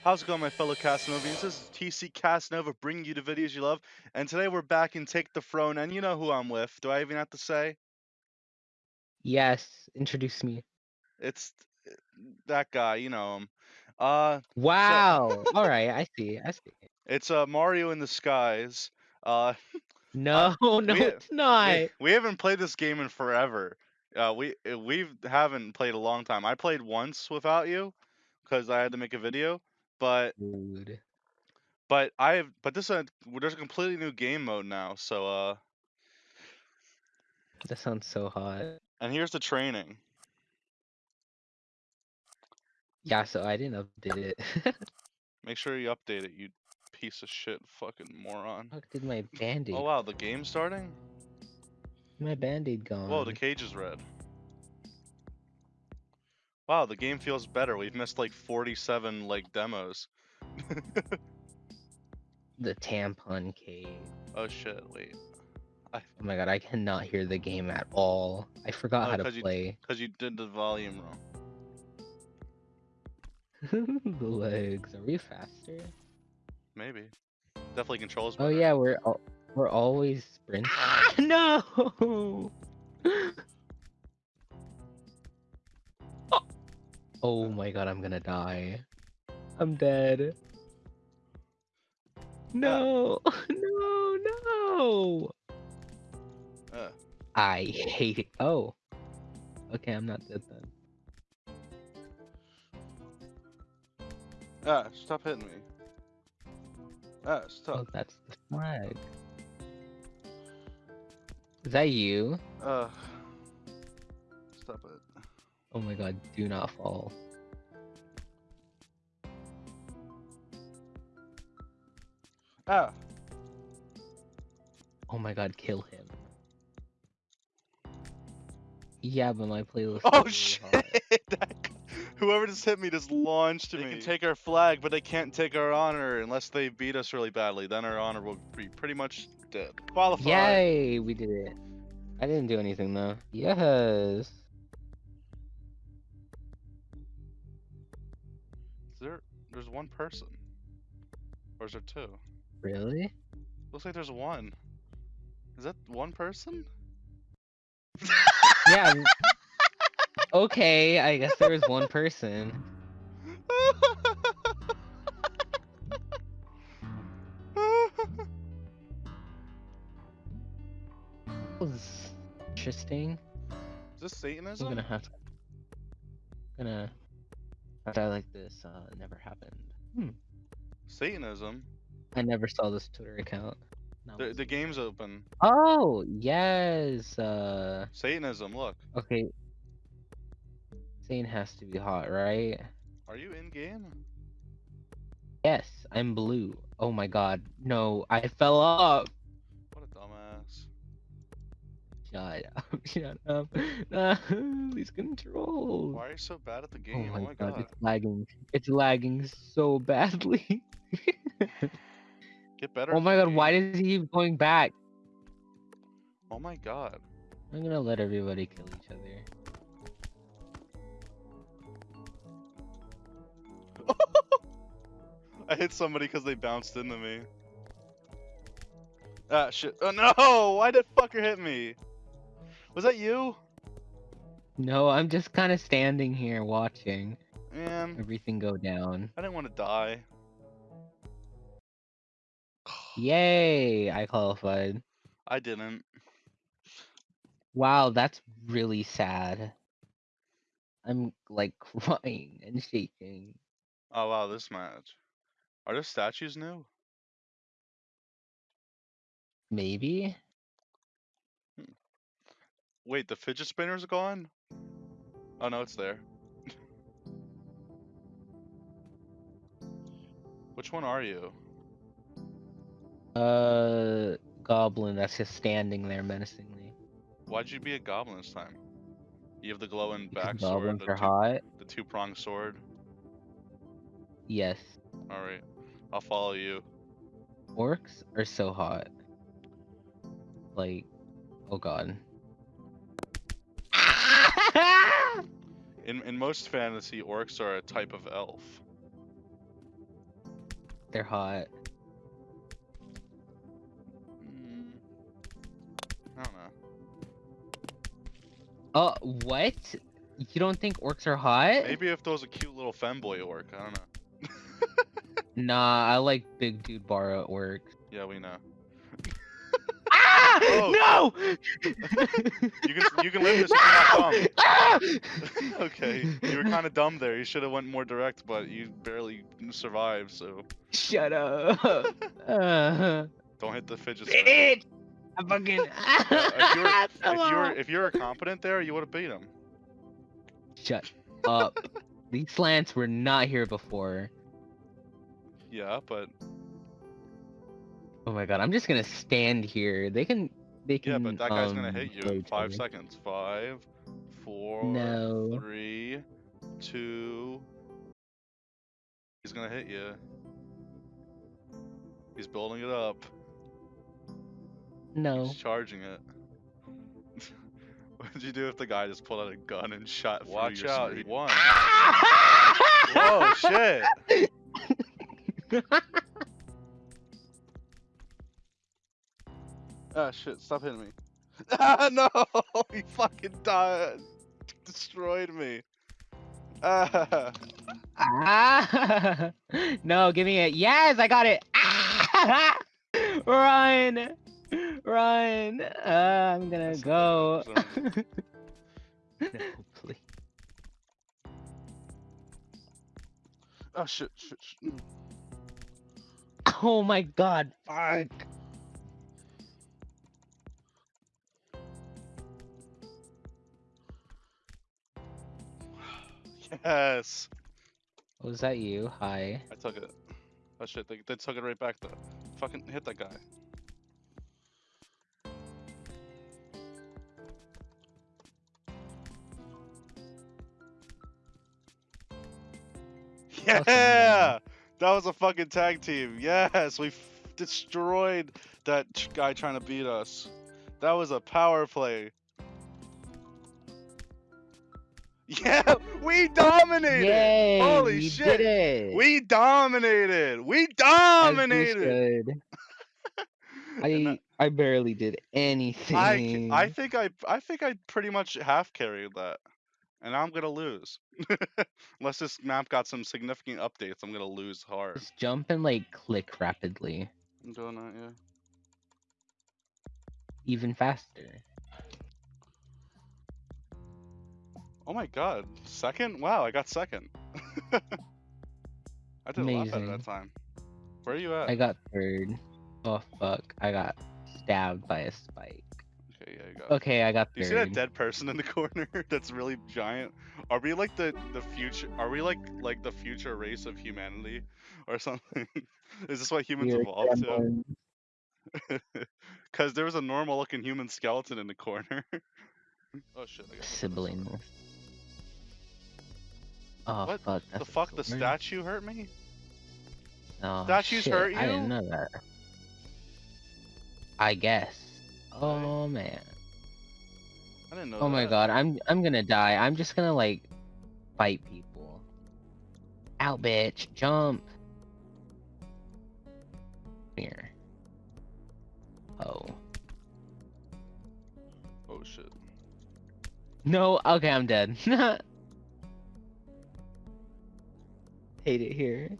How's it going, my fellow Casanovians? This is TC Casanova bringing you the videos you love, and today we're back in Take the Throne, and you know who I'm with. Do I even have to say? Yes, introduce me. It's uh, that guy, you know him. Uh, Wow. All right, I see. I see. it's uh Mario in the Skies. Uh, No, no, we- it's not. we, we haven't played this game in forever. Uh, we uh, we haven't played a long time. I played once without you because I had to make a video, but Dude. but I have but this is a, there's a completely new game mode now. So uh, That sounds so hot. and here's the training. Yeah, so I didn't update it. Make sure you update it, you piece of shit fucking moron. Fuck did my band-aid? Oh wow, the game's starting? My band-aid gone. Whoa, the cage is red. Wow, the game feels better. We've missed like 47 like demos. the tampon cave. oh shit, wait. Oh my god, I cannot hear the game at all. I forgot Oh, how to you- play. Cause you did the volume wrong. the legs. Are we faster? Maybe. Definitely controls Oh yeah, we're al- we're always sprinting. Ah, no. Oh my god, I'm gonna die. I'm dead. No, no, no. Uh, I hate it. Oh. Okay, I'm not dead then. ah, stop hitting me. Ah, Oh, stop. that's the flag. Is that you? Uh, stop it. Oh my god, do not fall. Ah, Oh my god, kill him. Yeah, but my playlist. oh really shit! Whoever just hit me just launched me. They can take our flag, but they can't take our honor unless they beat us really badly. Then our honor will be pretty much dead. Qualify. Yay, we did it. I didn't do anything though. Yes. There's one person. Or is there two? Really? Looks like there's one. Is that one person? Yeah. Okay, I guess there was one person. Was interesting. Is this Satanism? I'm gonna have to. Gonna. A die like this uh, never happened. Hmm. Satanism? I never saw this Twitter account. Not The, the game's open. Oh yes. Uh. Satanism, look. Okay. Sane has to be hot, right? Are you in game? Yes, I'm blue. Oh my god. No, I fell off. What a dumbass. Shut up. Shut up. No, these controls. Why are you so bad at the Oh game? my, Oh my god, god. it's lagging. It's lagging so badly. Get better. oh my god, why does he keep going back? Oh my god. I'm gonna let everybody kill each other. I hit somebody because they bounced into me. Ah, shit. Oh no! Why did fucker hit me? Was that you? No, I'm just kind of standing here watching Man, everything go down. I didn't want to die. Yay, I qualified. I didn't. Wow, that's really sad. I'm like crying and shaking. Oh wow, this match. Are those statues new? Maybe? Wait, the fidget spinner's gone? Oh no, it's there. Which one are you? Uh, goblin that's just standing there menacingly. Why'd you be a goblin this time? You have the glowing Because back sword, goblins are two, hot. the two pronged sword. Yes. Alright, I'll follow you. Orcs are so hot. Like, oh god. In in most fantasy, orcs are a type of elf. they're hot. Mm, I don't know. Oh, what? You don't think orcs are hot? Maybe if there was a cute little femboy orc, I don't know. nah, I like big dude Bara orcs. Yeah, we know. Ah! Oh. No! You can you can live this if dumb. Ah! okay, you were kind of dumb there. You should have went more direct, but you barely survived. So Shut up. Uh, don't hit the fidget spinner. I fucking. if you were if you were on. if you were competent there, you would have beat him. Shut up. These slants were not here before. Yeah, but Oh my god, I'm just gonna stand here. They can. They can. yeah, but that guy's gonna um, hit you in five seconds. Five, four, No. three, two. He's gonna hit you. He's building it up. No. He's charging it. what would you do if the guy just pulled out a gun and shot through Watch out, screen? he won. Whoa, shit! Ah, shit! Stop hitting me! Ah, no! He fucking died. Destroyed me. Ah. Ah! no, give me it. Yes, I got it. Ah! Run, run. Uh, I'm gonna That's go. not no, please. Oh shit! Shit! shit. Oh my god, fuck. Yes. Was that you? Hi. I took it. Oh shit! They, they took it right back though. Fucking hit that guy. Yeah, that was a fucking tag team. Yes, we f- destroyed that guy trying to beat us. That was a power play. Yeah, we dominated. Yay! Holy shit! Did it. We dominated. We dominated. I I barely did anything. I think I I think I pretty much half carried that, and I'm gonna lose. Unless this map got some significant updates, I'm gonna lose hard. just jump and like click rapidly, I'm doing that, yeah. even faster. Oh my god, second? Wow, I got second. I did a lot better Amazing. that time. Where are you at? I got third. Oh fuck! I got stabbed by a spike. Okay, yeah, you got. Okay, I got Do you see that dead person in the corner? That's really giant. Are we like the the future? Are we like like the future race of humanity, or something? Is this what humans We're evolved to? Because there was a normal looking human skeleton in the corner. oh shit! I got Oh What fuck! The fuck? The statue hurt me? Oh, statues shit, hurt you? I didn't know that. I guess. Oh man. I didn't know. Oh my god, I'm I'm gonna die. I'm just gonna like fight people. Out bitch, jump. Here. Oh. Oh shit. No, okay, I'm dead. Hate it here.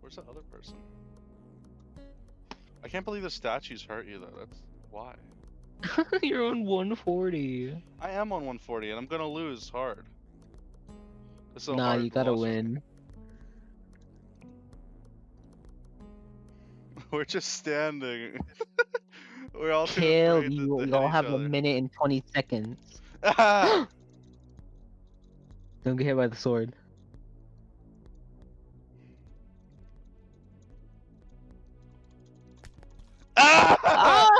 Where's that other person? I can't believe the statues hurt you though. That's why. You're on 140. I am on 140 and I'm gonna lose hard. Nah, hard you gotta win. We're just standing. We're all Kill. You, Y'all each have a minute and 20 seconds. Don't get hit by the sword. Ah! oh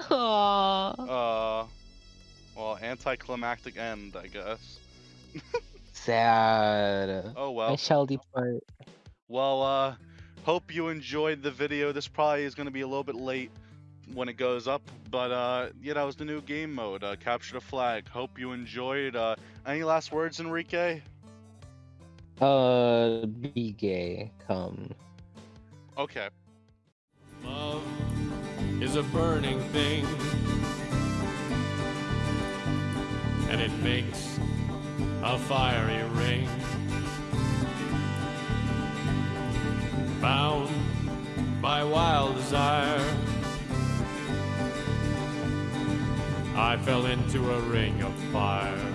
no! Aw. Uh, well, anticlimactic end, I guess. Sad. Oh well. I shall depart. Well, uh, hope you enjoyed the video. This probably is going to be a little bit late when it goes up. But uh, yeah, that was the new game mode. Uh, capture the flag. Hope you enjoyed. Uh, any last words, Enrique? Uh, be gay. Come. Okay. Love is a burning thing, and it makes a fiery ring. Bound by wild desire, I fell into a ring of fire.